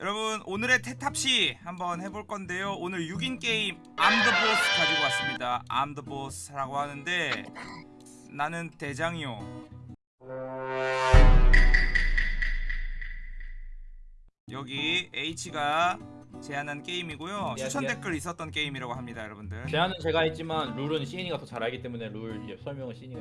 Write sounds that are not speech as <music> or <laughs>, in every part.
여러분 오늘의 테탑시 한번 해볼 건데요 오늘 6인 게임 I'm the boss 가지고 왔습니다 I'm the boss라고 하는데 나는 대장이요 여기 H가 제안한 게임이고요 예, 추천 예. 댓글 있었던 게임이라고 합니다 여러분들 제안은 제가 했지만 룰은 시인이가 더 잘 알기 때문에 룰 설명은 시인이가.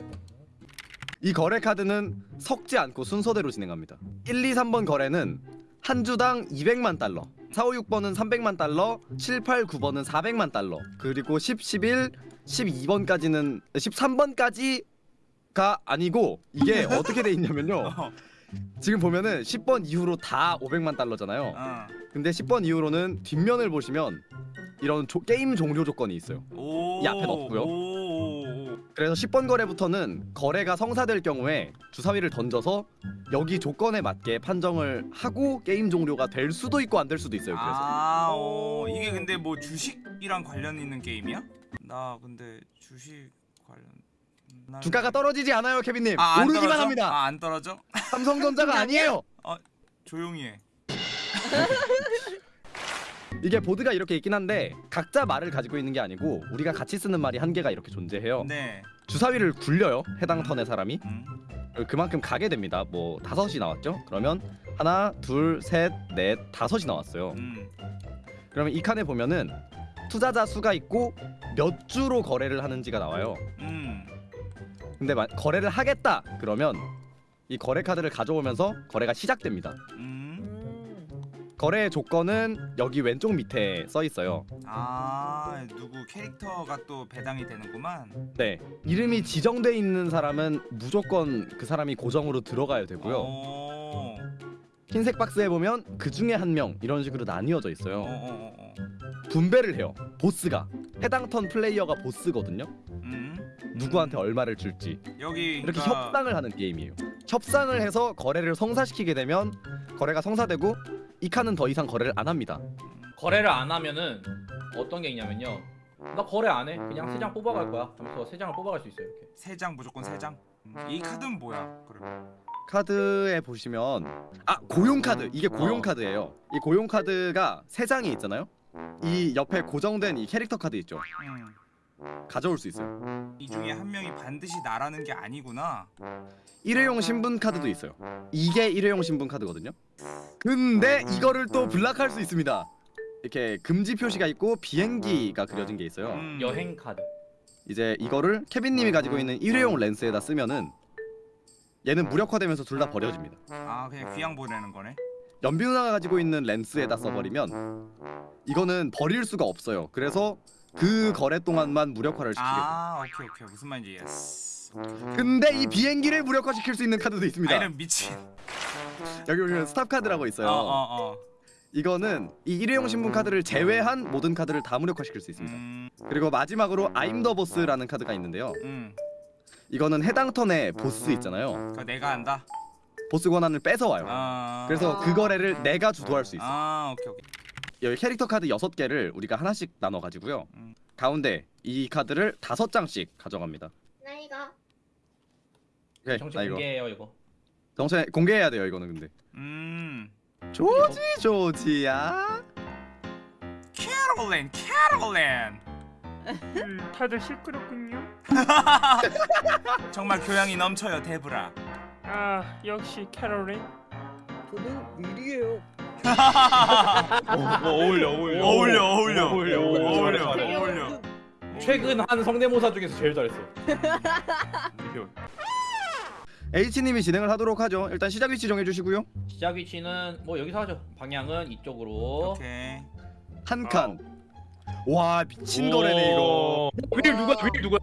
이 거래 카드는 섞지 않고 순서대로 진행합니다. 1, 2, 3번 거래는 한 주당 200만 달러, 4, 5, 6번은 300만 달러, 7, 8, 9번은 400만 달러, 그리고 10, 11, 12번까지는 13번까지가 아니고 이게 <laughs> 어떻게 돼 있냐면요. 어, 지금 보면은 10번 이후로 다 500만 달러잖아요. 어. 근데 10번 이후로는 뒷면을 보시면 이런 조- 게임 종료 조건이 있어요. 오, 이 앞엔 없고요. 그래서 10번 거래부터는 거래가 성사될 경우에 주사위를 던져서 여기 조건에 맞게 판정을 하고 게임 종료가 될 수도 있고 안 될 수도 있어요. 그래서 아, 오, 이게 근데 뭐 주식이랑 관련 있는 게임이야? 나 근데 주식 관련 난- 주가가 떨어지지 않아요, 케빈님. 아, 안 오르기만 떨어져? 합니다. 아, 안 떨어져? 삼성전자가 <laughs> 아니에요. 조용히 해. <laughs> 이게 보드가 이렇게 있긴 한데 각자 말을 가지고 있는 게 아니고 우리가 같이 쓰는 말이 한 개가 이렇게 존재해요. 네. 주사위를 굴려요. 해당 턴의 사람이 음. 그만큼 가게 됩니다. 뭐 다섯이 나왔죠? 그러면 하나, 둘, 셋, 넷, 다섯이 나왔어요. 음. 그러면 이 칸에 보면은 투자자 수가 있고 몇 주로 거래를 하는지가 나와요. 음. 근데 마, 거래를 하겠다 그러면 이 거래 카드를 가져오면서 거래가 시작됩니다. 음. 거래 조건은 여기 왼쪽 밑에 써 있어요. 아, 누구 캐릭터가 또 배당이 되는구만. 네, 이름이 지정돼 있는 사람은 무조건 그 사람이 고정으로 들어가야 되고요. 오. 흰색 박스에 보면 그 중에 한 명 이런 식으로 나뉘어져 어, 있어요. 어, 어, 어. 분배를 해요. 보스가 해당 턴 플레이어가 보스거든요. 음. 누구한테 얼마를 줄지 여기 이렇게 그러니까 협상을 하는 게임이에요. 협상을 해서 거래를 성사시키게 되면 거래가 성사되고 이 칸은 더 이상 거래를 안 합니다. 거래를 안 하면은 어떤 게 있냐면요. 나 거래 안 해. 그냥 세 장 뽑아갈 거야. 하면서 세 장을 뽑아갈 수 있어요. 이렇게. 세 장 무조건 세 장. 음. 이 카드는 뭐야? 그러면. 카드에 보시면 아 고용 카드 이게 고용 어. 카드예요. 이 고용 카드가 세 장이 있잖아요. 이 옆에 고정된 이 캐릭터 카드 있죠. 음. 가져올 수 있어요. 이 중에 한 명이 반드시 나라는 게 아니구나. 일회용 신분 카드도 있어요. 이게 일회용 신분 카드거든요. 근데 이거를 또 블락할 수 있습니다. 이렇게 금지 표시가 있고 비행기가 그려진 게 있어요. 음. 여행 카드. 이제 이거를 케빈님이 가지고 있는 일회용 렌스에다 쓰면은 얘는 무력화되면서 둘 다 버려집니다. 아, 그냥 귀양 보내는 거네. 연비 누나가 가지고 있는 렌스에다 써버리면 이거는 버릴 수가 없어요. 그래서 그 거래 동안만 무력화를 시키게 돼요. 아, 오케이 오케이. 무슨 말인지 yes. 근데 이 비행기를 무력화시킬 수 있는 카드도 아, 있습니다. 이런 미친. 여기 보면 stop 카드라고 있어요. 어, 어, 어. 이거는 이 일회용 신분 카드를 제외한 모든 카드를 다 무력화시킬 수 있습니다. 음. 그리고 마지막으로 I'm the boss라는 카드가 있는데요. 음. 이거는 해당 turn에 보스 있잖아요. 그거 내가 한다. 보스 권한을 뺏어와요. 아. 그래서 그 거래를 내가 주도할 수 있어. 아, 오케이 오케이. 여기 캐릭터 카드 6개를 우리가 하나씩 나눠 가지고요. 음. 가운데 이 카드를 다섯 장씩 가져갑니다. 나이가 오케이. 정식 나 이거 공개예요 이거. 정체 공개해야 돼요, 이거는 근데. 음. 조지 조지야. 캐롤린, 캐롤린. 음, 다들 시끄럽군요. <laughs> 정말 교양이 넘쳐요, 데브라. 아, 역시 캐롤린. 저는 윌이에요. <laughs> 어, 어울려 어울려. 어울려, 어울려. 어울려 어울려. 어울려. 최근 한 성대모사 중에서 제일 잘했어. H님이 진행을 하도록 하죠. 일단 시작 위치 정해 주시고요. 시작 위치는 뭐 여기서 하죠. 방향은 이쪽으로. 오케이. 한 칸. 와, 미친 거래네 이거. 윌 누가 윌 누구야?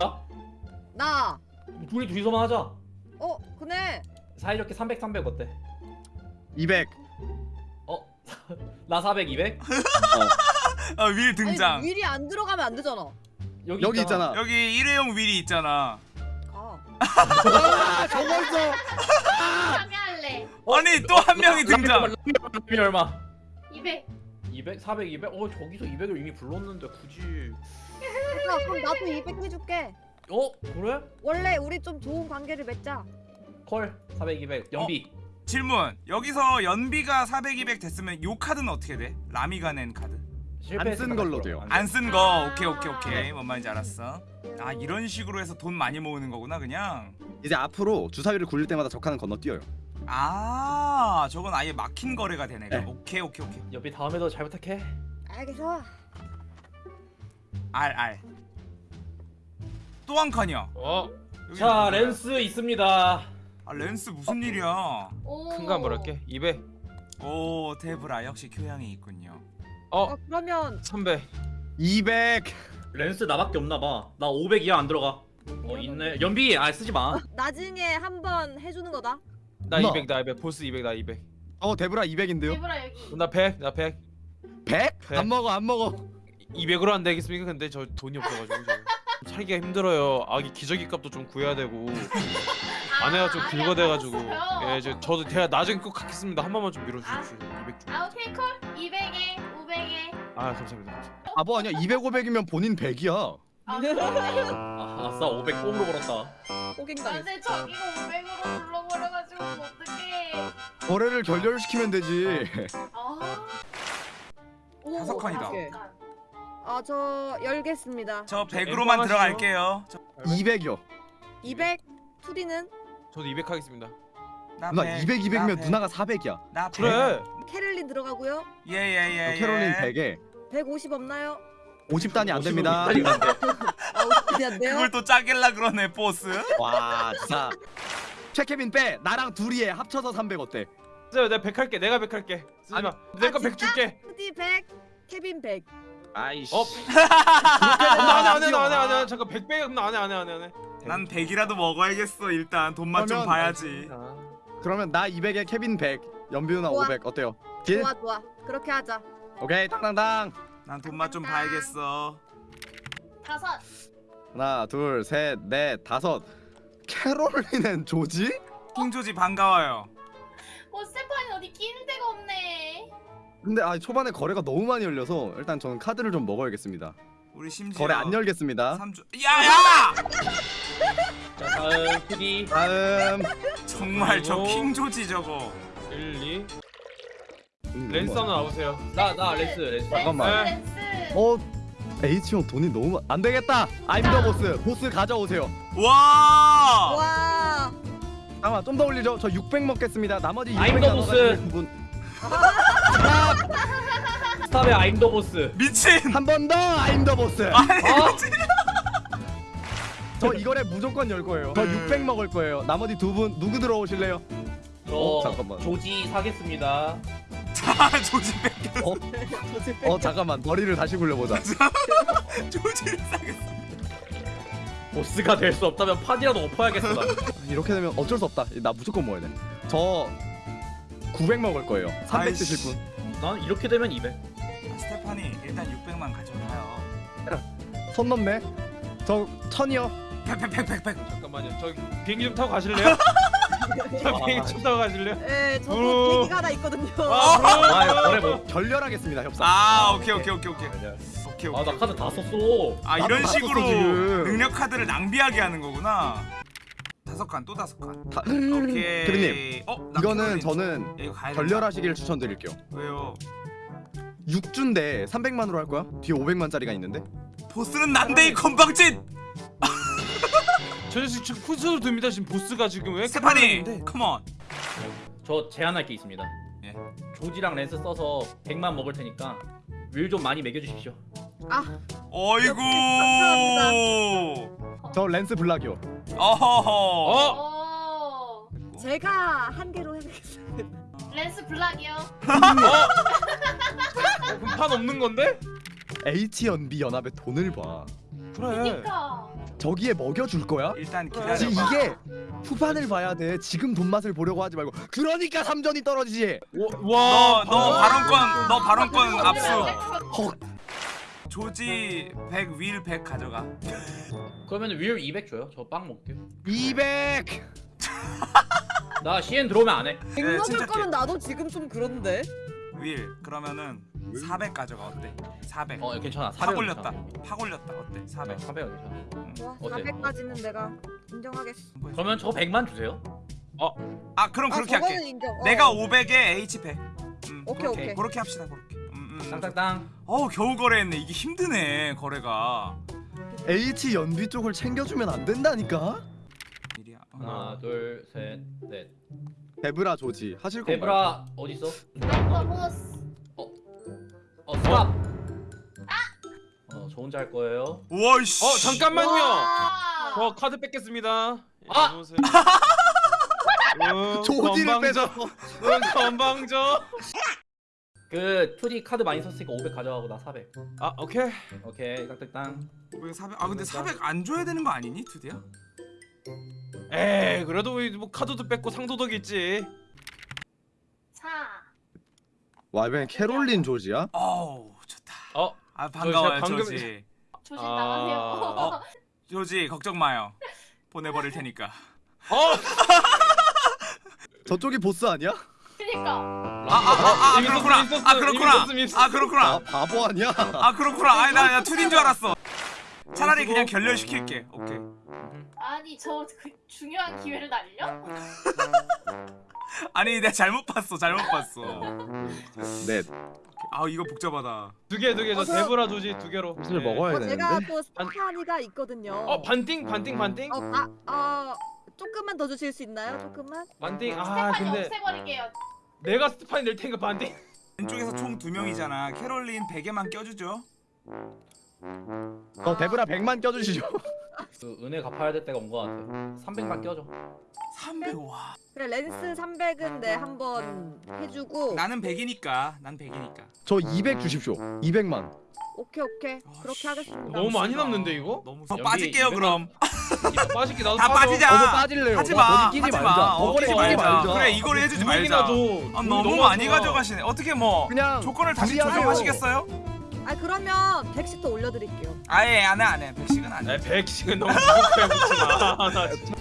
나. 둘이 둘이서만 하자. 어, 그네. 사이좋게 300 300 어때? 200. 어? <laughs> 나400 200? <laughs> 아, 윌 등장. 아니, 윌이 안 들어가면 안 되잖아. 여기, 여기 있잖아. 여기 일회용 윌이 있잖아. 가. 아, 저거 있어. 참여할래. 아니 또 한 명이 등장. 람이 얼마? 200. 200 400 200? 어 저기서 200을 이미 불렀는데 굳이. 야, 그럼 나도 200 해줄게. 어? 그래? 원래 우리 좀 좋은 관계를 맺자. 콜 400 200 연비 질문 여기서 연비가 400, 200 됐으면 요 카드는 어떻게 돼? 라미가 낸 카드 실패했으면 쓴 걸로 돼요. 안 쓴 거. 오케이 오케이 오케이. 뭔 말인지 알았어. 아 이런 식으로 해서 돈 많이 모으는 거구나 그냥. 이제 앞으로 주사위를 굴릴 때마다 적하는 건너뛰어요. 아 저건 아예 막힌 거래가 되네. 네. 오케이 오케이 오케이. 옆이 다음에도 잘 부탁해. 알겠어. 알 알. 또 한 칸이야 어? 자? 렌스 있습니다. 아 렌스 무슨 일이야? 오. 큰거 한번 할게. 200오 테브라 역시 교양이 있군요 어 어 그러면 300 200. 렌스 나밖에 없나봐 나 500 이하 안 들어가 어 있네 연비 아 쓰지마 나중에 한번 해주는 거다. 나 누나. 200 나 200 보스 200 나 200 어 데브라 200인데요. 대브라 여기. 나 100, 나 100. 100? 백. 안 먹어 안 먹어. 200으로 안 되겠습니까? 근데 저 돈이 없어가지고 저. 살기가 힘들어요. 아기 기저귀 값도 좀 구해야 되고 아내가 좀 긁어대가지고 안 먹었어요. 예, 저, 저도 제가 나중에 꼭 갖겠습니다. 한 번만 좀 밀어주십시오. 200 좀. 아 오케이 콜. 200에 500에. 아 감사합니다. 감사합니다. 바보 아니야 200, 500이면 본인 100이야. 아 그러네. 아, 아싸 500 뽕으로 벌었다 호갱당했어. 근데 저기가 500으로 불러버려가지고 어떡해. 거래를 결렬시키면 되지. 아. 오, 다섯 칸이다. 아저 열겠습니다. 저저 100으로만 엠빵 들어갈게요 저, 200이요. 200 투디는 저도 200 하겠습니다. 나 누나 100, 200, 200이면 나 100, 누나가 400이야. 나 100. 그래. 캐럴린 들어가고요. 예예예 예, 캐롤린 예. 100에 150 없나요? 50단이 안 50으로 됩니다. <laughs> 아 50단이 안 돼요? 그걸 또 짜길라 그러네 보스 와 진짜. 최케빈 빼. 나랑 둘이 해. 합쳐서 300 어때? 쓰요 내가 100 할게. 내가 100 할게. 쓰지 마. 내거 아, 100 진짜? 줄게. 투디 100, 케빈 100. 아이씨. 어? 안해 안해 안해 안해 안해 잠깐 100 빼. 안해 안해 안해 안해. 난 100이라도 먹어야겠어 일단 돈맛 좀 그러면- 봐야지 아, 그러면 나 200에 케빈 100, 연비 누나 좋아. 500 어때요? 딜? 좋아 좋아. 그렇게 하자. 오케이 땅땅땅. 난 돈맛 좀 봐야겠어 다섯. 하나 둘셋넷 다섯. 캐롤린은 조지? 킹조지 반가워요 어 스테파니 어디 끼는 데가 없네. 근데 아 초반에 거래가 너무 많이 열려서 일단 저는 카드를 좀 먹어야겠습니다. 우리 심지어 거래 안 열겠습니다. 3주 야야! 자 다음 푸디 다음 정말 저 킹조지 저거 1 2 음, 렌스 뭐. 하나 나오세요. 나 나 렌스 렌스 잠깐만. 렌스. 어 H 형 돈이 너무 많... 안 되겠다. I'm the boss. 보스 가져오세요. 와 와. 잠깐만 좀 더 올리죠. 저 600 먹겠습니다. 나머지 I'm 600 the 나눠가지고 분... 스탑의 아임더 보스 미친 한 번 더 I'm the boss. 아 저 이거래 무조건 열 거예요. 저 600 먹을 거예요. 나머지 두 분 누구 들어오실래요? 저 어, 잠깐만. 조지 사겠습니다 자 조지 뺏겨 어 잠깐만 머리를 다시 굴려보자. <laughs> 조지를 싸겠어 보스가 될 수 없다면 판이라도 엎어야겠어 나. 이렇게 되면 어쩔 수 없다. 나 무조건 먹어야 돼. 저 900 먹을 거예요. 300 아이씨. 드실 분. 난 이렇게 되면 200 아, 스테파니 일단 600만 가져가요 손 넘네. 저 천이요. 팩팩팩팩팩 잠깐만요. 저 비행기 좀 타고 가실래요? <laughs> 저 비행기 좀 타고 가실래요? 예, 저도 어. 계기가 하나 있거든요. 아, 아 거래 뭐 결렬하겠습니다 협상. 아 오케이 오케이 오케이 오케이 오케이 아 나 오케이 카드 다 썼어 아 나도 이런 다 식으로 지금. 능력 카드를 낭비하게 하는 거구나 다섯 칸 또 다섯 칸 다- 오케이 대리님, 어, 나 이거는 저는 좀- 야, 이거 가야 결렬하시길 추천드릴게요. 왜요 6주인데 300만으로 할 거야? 뒤에 500만짜리가 있는데? 보스는 난데 이 건방진 저 지금 훈수도 됩니다. 지금 보스가 지금 왜 스테파니? 컴온 저 제안할 게 있습니다 예. 조지랑 렌스 써서 100만 먹을 테니까 윌 좀 많이 먹여주십시오 어이구 저 렌스 블락이요. 어허허 어? 오. 제가 한 개로 해드리겠습니다. 렌스 블락이요. 어, 그럼 판 없는 건데? H&B 연합에 돈을 봐. 그래. 그니까. 저기에 먹여줄 거야? 일단. 지금 기다려봐 이게 후반을 봐야 돼. 지금 돈 맛을 보려고 하지 말고. 그러니까 3전이 떨어지지. 와. 너, 너 발언권 너 발언권 어, 압수 헉. 조지 100 윌 100 가져가 그러면 윌 200 줘요 저 빵 먹게요 200. 나 CN 들어오면 안해 백 먹을 침착해. 거면 나도 지금 좀 그런데. 윌 그러면은 400 가져가 어때 400 어 괜찮아 팍400 올렸다 팍 올렸다 어때 400 400 400 괜찮아 응. 좋아, 어때? 400까지는 내가 인정하겠어. 그러면 저 100만 주세요 아 그럼 아 그렇게 할게 인정. 어. 내가 500에 H 100 음, 오케이, 그렇게, 오케이. 그렇게 합시다 그렇게 음, 음. 땅땅땅. 어우 겨우 거래했네 이게 힘드네 거래가 H 연비 쪽을 챙겨주면 안 된다니까. 어. 하나 둘 셋 넷. 데브라 조지 하실 건가요? 데브라 어디 있어? I'm the boss. 어 stop. 어저 혼자 할 거예요. 우와 씨어 잠깐만요. 와. 저 카드 뺏겠습니다. 아! 여보세요. 응, 조지를 건방져. 응, 건방져. 그 2D 카드 많이 썼으니까 500 가져가고 나 400. 아 오케이. 오케이 땅땅땅. 왜 400? 아 근데 400 안 줘야 되는 거 아니니 투디야? 에이 그래도 뭐 카드도 뺏고 상도덕 있지. 자. 와 이번엔 캐롤린 조지야? 어우 좋다 어 아 반가워요 방금- 조지 <laughs> 조심 아. 나가세요. <laughs> 어? 조지 걱정 마요 보내버릴 테니까 <laughs> 어. 저쪽이 보스 아니야? 그니까. 아 아아 이미 그렇구나 썼음, 아 이미 그렇구나 이미 썼음. 아아 그렇구나 바보 아니야? 아 그렇구나 아니 나나 투디인 줄 알았어 차라리 그냥 결렬시킬게 오케이 아니 저 그 중요한 기회를 날려? <laughs> 아니 내가 잘못 봤어 잘못 봤어 네. 아 이거 복잡하다 두 개 두개저 어, 저- 데브라 조지 두 개로. 무슨 네. 먹어야 어, 제가 되는데. 또 스테파니가 있거든요. 어 반띵 반띵 반띵. 어, 아, 아, 조금만 더 주실 수 있나요? 조금만? 반띵. 아 스테파니 근데 없애버릴게요. 내가 스테파니 낼 테니까 반띵. 왼쪽에서 총 두 명이잖아 캐롤린 베개만 껴주죠 어 데브라 100만 껴주시죠. 그 은혜 갚아야 될 때가 온거 같아. 300만 껴줘. 300 와 그래 렌스 300은 내 한번 해주고 나는 100이니까 난 100이니까 저 200 주십시오. 200만. 오케이 오케이 그렇게 하겠습니다. 너무 많이 남는데 이거? 너무 연비 빠질게요 200만. 그럼 이따 빠질게 나도 다. 빠지자. 저도 빠질래요. 하지 와, 마 하지. 마 어, 끼지 말자 말자. 그래 이걸 해주지 말자 줘. 아, 너무. 많이 가져가시네 어떻게 뭐 그냥 조건을 다시. 조정하시겠어요? 아 그러면 100씩 더 올려드릴게요. 아예 안해 안해 백식은 안해 에 백식은 너무 마. 나 진짜.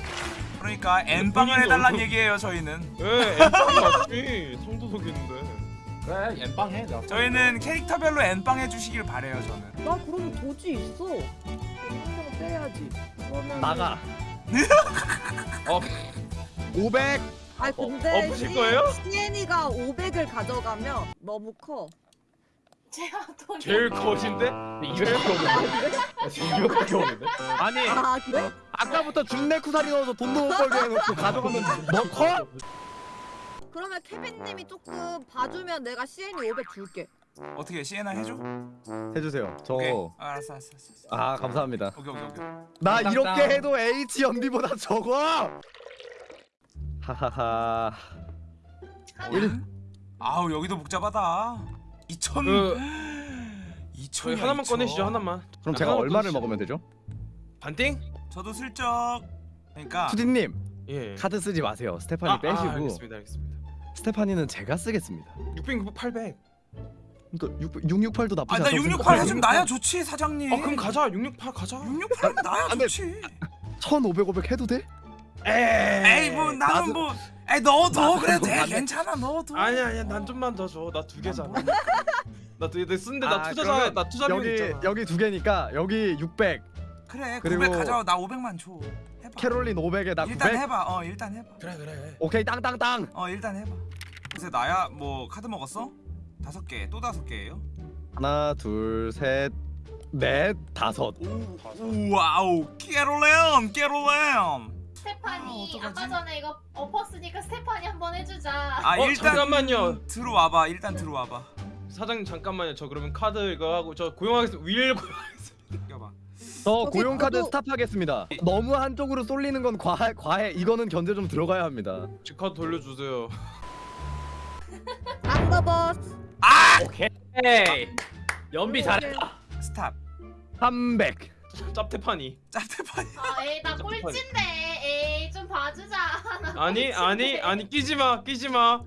그러니까 엠빵을 해달란 얘기예요 저희는 에 엠빵 맞지. 성도덕 있는데. 그래 엠빵 해. 내가 저희는 캐릭터별로 엠빵 해주시길 바래요 저는 나 그럼 도지 있어. 이거 빼야지. 그러면 나가. <laughs> 어 500. 아 어, 근데 엎으실 거예요? 시엔이가 500을 가져가면 너무 커. 제가 돈이 제일 거신데? 200밖에 없는데? 나 지금 200밖에 없는데? 아니 아 그래? 아까부터 준내 쿠사리 넣어서 돈도 못 벌게 해놓고 가져가면 너 커? 그러면 케빈님이 조금 봐주면 내가 시엔이 500 줄게. 어떻게 시에나 해줘? 해주세요. 저. 오케이 아, 알았어 알았어 알았어 아 감사합니다. 오케이 오케이 오케이 나 땅땅. 이렇게 해도 H 연비보다 적어. 하하하. 일. 아우 여기도 복잡하다 2천 그 <gasps> 2천 저희 하나만 꺼내시죠 하나만. 그럼 제가 얼마를 꺼내시죠. 먹으면 되죠? 반띵? 저도 슬쩍 그러니까 투디님 예. 카드 쓰지 마세요. 스테파니 아, 빼시고 아, 알겠습니다 알겠습니다. 스테파니는 제가 쓰겠습니다. 600, 900, 800. 그러니까 6, 668도 나쁘지 아나 않다고 668 해주면. 나야 좋지 사장님 아 그럼 가자 668 가자. 668 나야 안 돼. 좋지 1500, 500 해도 돼? 에이 뭐 나는 나도- 뭐 에이 넣어도 나도 그래도 돼안 돼. 괜찮아 넣어도 아니야 아니야 난 좀만 더 줘. 나 두 개잖아. 나두 쓴데 나 아, 투자자 그러면 나 투자 비용 여기 있잖아. 여기 두 개니까 여기 600, 그래 그리고 900 가져와 나 500만 줘 해봐 캐롤린 500에 나 일단 900. 해봐 어 일단 해봐 그래 그래. 오케이 땅땅땅. 어 일단 해봐 그래서 나야 뭐 카드 먹었어? 다섯 개 또 다섯 개예요? 하나, 둘, 셋, 넷, 다섯. 우와우 캐롤렌 캐롤렌 스테파니 아? 아까 전에 이거 엎었으니까 스테파니 한번 해주자. 아 어, 일단 잠깐만요. 들어와봐 일단 들어와봐 사장님 잠깐만요. 저 그러면 카드 이거 하고 저 고용하겠습니다. 윌 고용. 껴봐 저 저기 고용 카드 저도- stop하겠습니다. 너무 한쪽으로 쏠리는 건 과해, 과해. 이거는 견제 좀 들어가야 합니다. 제 카드 돌려주세요. <laughs> I'm the boss. 오케이. 에이. 연비 잘했다. stop 300. 짭테파니. 짭테파니 아, 에이 나 꼴찌인데. 에이 좀 봐주자. 나 <laughs> 아니 아니. 아니 끼지 마 끼지 마.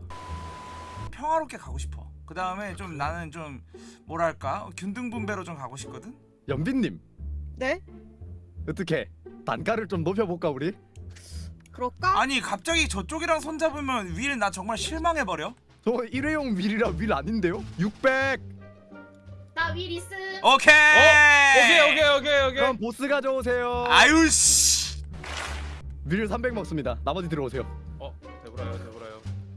평화롭게 가고 싶어 그 다음에 좀 나는 좀 뭐랄까 균등분배로 좀 가고 싶거든 연빈님 네? 어떻게 단가를 좀 높여볼까 우리? 그럴까? 아니 갑자기 저쪽이랑 손잡으면 윌 나 정말 실망해버려 저 일회용 윌이라 윌 아닌데요? 600. 나윌 있음. 오케이 오케이 오케이 오케이 오케이. 그럼 보스 가져오세요. 아유 씨윌300 먹습니다. 나머지 들어오세요. 어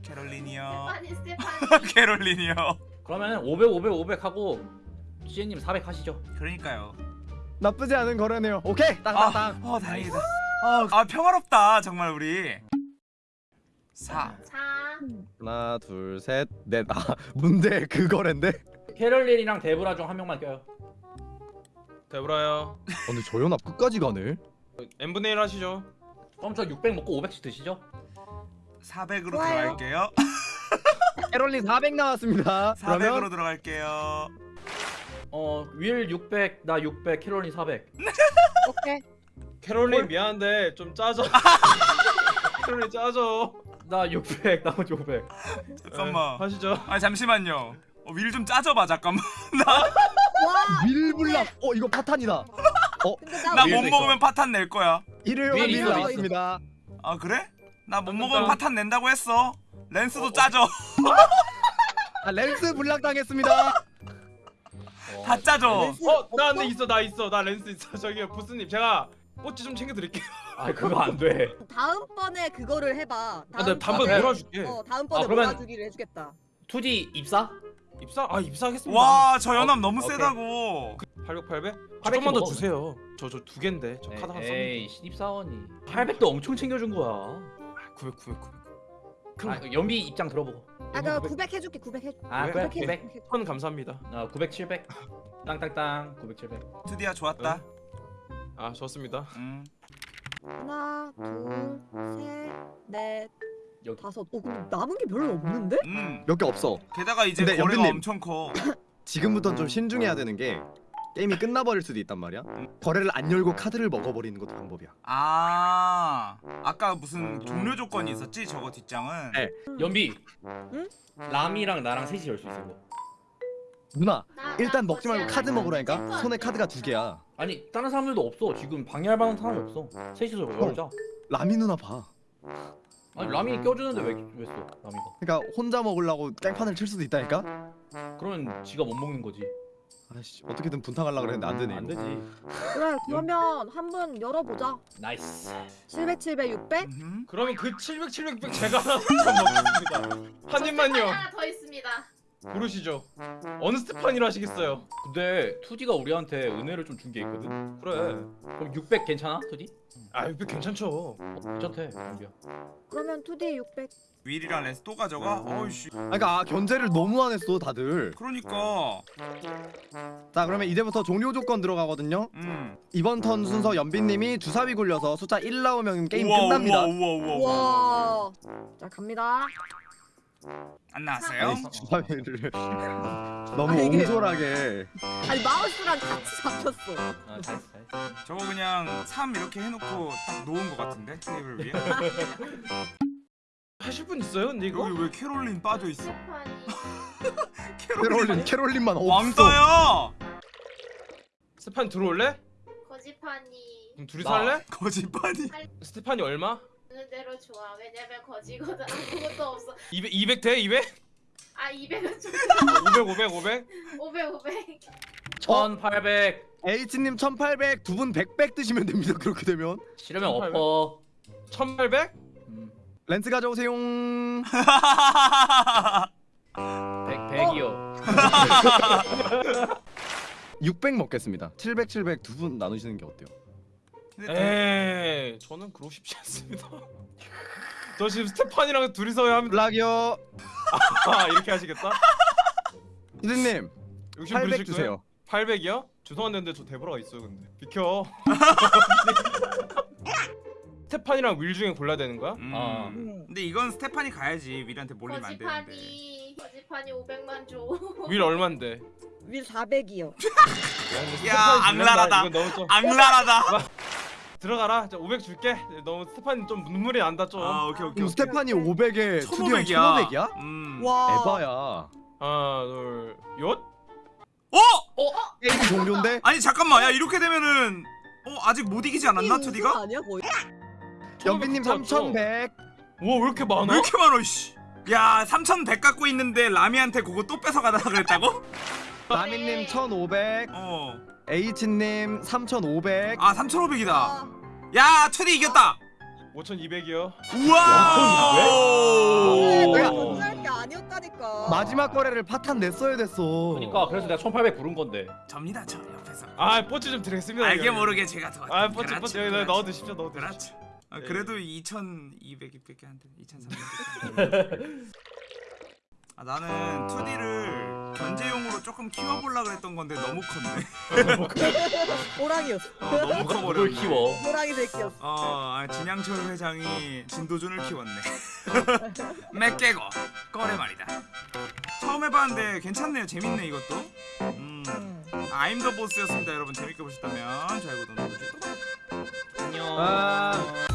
스테파니 스테파니. <laughs> 캐롤린이요. 그러면 500 500 500 하고 CN님 400 하시죠. 그러니까요. 나쁘지 않은 거래네요. 오케이 아, 땅땅땅. 어 다행이다. 아, 아 평화롭다 정말 우리. 4 자. 하나 둘 셋 넷. 아 <laughs> 문제 그 거래인데. 캐럴린이랑 데브라 중 한 명만 껴요. 데브라야 어, 근데 저 연합 끝까지 가네. n분의 1 하시죠 그럼 저 600 먹고 500씩 드시죠. 400으로 좋아요. 들어갈게요. <laughs> 캐롤린 400 나왔습니다. 400으로 그러면 들어갈게요. 어윌 600, 나 600, 캐럴린 400. 오케이. 캐롤린 미안한데 좀 짜져 <laughs> 캐롤린 짜져 나 600, 나머지 500. 잠깐만. 네, 하시죠 아 잠시만요. 어, 윌좀 짜져봐 잠깐만. <laughs> 와. 밀블락. 어 이거 파탄이다. <laughs> 근데 나나못 있어. 먹으면 파탄 낼 거야. 일요일 밀밀 있어, 있어. 나왔습니다. 아 그래? 나 못. 먹으면 파탄 낸다고 했어. 랜스도 짜져. 아 렌스 블락 당했습니다. 어, <laughs> 다 짜져. 어? 나 근데 있어 나 있어 나 렌스 있어 저기요 보스님 제가 뽀찌 좀 챙겨드릴게요 아 그거 안 돼. 다음번에 그거를 해봐. 아, 다음 나 단번 아, 몰아줄게 어 다음번에 아, 그러면- 몰아주기를 해주겠다. 2D 입사? 입사? 아 입사하겠습니다 와 저 연합 너무 오케이. 세다고. 800 800? 800 조금만 더 먹어. 주세요 저 저두 갠데 저 카드 하나 썼는데 에이 신입사원이 800도 엄청 챙겨준 거야. 900 900 900 아, 연비 입장 들어보고. 아까 900 해줄게 900 해줄게. 아 그래 900, 900. 천 감사합니다 아 900, 700. 땅땅땅 900, 700. 투디야 좋았다. 아 좋습니다 음. 하나 둘셋넷 여기. 다섯. 어 근데 남은 게 별로 없는데? 음. 몇 개 없어. 게다가 이제 근데 거래가 연빈님. 엄청 커. <laughs> 지금부터는 좀 신중해야 되는 게 게임이 끝나버릴 수도 있단 말이야. 거래를 안 열고 카드를 먹어버리는 것도 방법이야. 아 아까 무슨 종료 조건이 있었지 저거 뒷장은. 네. 연비. 응? 람이랑 나랑 셋이 열 수 있어. 이거. 누나 나- 일단 나 먹지 말고 카드. 먹으라니까. 손에 안 카드가 돼. 두 개야. 아니 다른 사람들도 없어. 지금 방해할 만한 사람이 없어. 셋이서 열자. 라미 누나 봐. 아니 람이 껴주는데 왜 왜 써? 람이가. 그러니까 혼자 먹으려고 땡판을 칠 수도 있다니까. 그러면 지가 못 먹는 거지. 아씨 어떻게든 분탕하려고 그랬는데 안 되네. 안 이거. 되지. 그래 그러면 한번 열어보자. nice. 700 700 600. 음흠. 그러면 그 700 700 제가 하나 더 먹겠습니다 한 입만요 하나 더 있습니다. 고르시죠 어느 스테판이로 하시겠어요 근데 투디가 우리한테 은혜를 좀 준 게 있거든. 그래 그럼 600 괜찮아? 투디? 아 이거 괜찮죠 어, 괜찮대. 연비야. 그러면 2D 600. 윌이랑 랜스 또 가져가? 어이씨. 그러니까 아, 견제를 너무 안 했어 다들. 그러니까. 자 그러면 이제부터 종료 조건 들어가거든요. 음. 이번 턴 순서 연빈님이 주사위 굴려서 숫자 1 나오면 게임 우와, 끝납니다. 우와 우와 우와. 우와. 와. 자 갑니다. 안 나왔어요? 주사위를 <laughs> 너무 아, 이게- 옹졸하게. 아니 마우스랑 같이 잡혔어. 아 잘했어 잘했어. 저거 그냥 3 이렇게 해놓고 딱 놓은 것 같은데 테이블 위에. <laughs> 하실 분 있어요 근데 이거? 여기 왜 캐롤린 빠져 있어? 스테파니. <laughs> 캐롤린 캐롤린만 없어. 왕따야. 스테판 들어올래? 거지파니. 그럼 둘이 나. 살래? 거짓말이. 스테판이 얼마? 어느 대로 좋아. 왜냐면 거지거든. 아무것도 없어. 200, 200 돼? 200? 아 200은 좀 500 500 500? 500 500. 1800. H님 1800, 두 분 100백 드시면 됩니다. 그렇게 되면. 싫으면 1800? 엎어. 1800? 음, 렌즈 가져오세요. 100 100이요. 600 먹겠습니다. 700, 700 두 분 나누시는 게 어때요? 근데 에이 저는 그러고 싶지 않습니다 <laughs> 저 지금 스테판이랑 둘이서 하면 블락이요. 아 이렇게 하시겠다? 욕심 800 부리실 주세요. 거예요? 800이요? 죄송한데 근데 저 데브라가 있어요 근데 비켜 <laughs> 스테판이랑 윌 중에 골라야 되는 거야? 음. 아. 근데 이건 스테판이 가야지. 윌한테 몰리면 안 되는데. 거지파니. 거지파니 500만 줘. 윌 얼만데? 윌 400이요. 야, 악랄하다. 악랄하다. 들어가라. 자, 500 줄게. 너무 스테판이 좀 눈물이 난다 좀. 아 오케이 오케이. 스테판이 500에 투디형 1500이야. 1500이야? 음. 와. 에바야. 하나, 둘, 얏. 어? 게임 종료인데? 아니 잠깐만. 야 이렇게 되면은 어 아직 못 이기지 않았나 투디가? 아니야 거의? 연빈님 3100. 와, 왜 이렇게 많아? 왜 이렇게 많아 씨. 야 3100 갖고 있는데 라미한테 그거 또 뺏어가다 그랬다고? <laughs> 라미님 1500. 어. H님 3500. 아 3500이다. 아, 야 투디 이겼다. 5200이요. 우와. 내가 오. 던질게 아니었다니까. 마지막 거래를 파탄 냈어야 됐어. 그러니까 그래서 내가 1800 부른 건데 접니다 저 옆에서 아 뽀찌 좀 드리겠습니다. 알게 여기. 모르게 제가 도왔죠 아 뽀찌 뽀찌 여기 그렇죠. 넣어두십시오 넣어두십시오. 그렇죠 아, 네. 그래도 2200밖에 안 돼. 2300밖에 아, 나는 2D를 견제용으로 조금 키워보려 그랬던 건데 너무 컸네 <laughs> 호랑이였어. 어, 너무 누가 뭘 커버렸네 키워 호랑이 새끼였어. 어, 아, 진양철 회장이 진도준을 키웠네. <laughs> 맥 깨고 꺼래 말이다. 처음 해봤는데 괜찮네요. 재밌네 이것도. 음, 음. 아임 더 보스였습니다. 여러분 재밌게 보셨다면 좋아요 구독 눌러주시고. 안녕 아.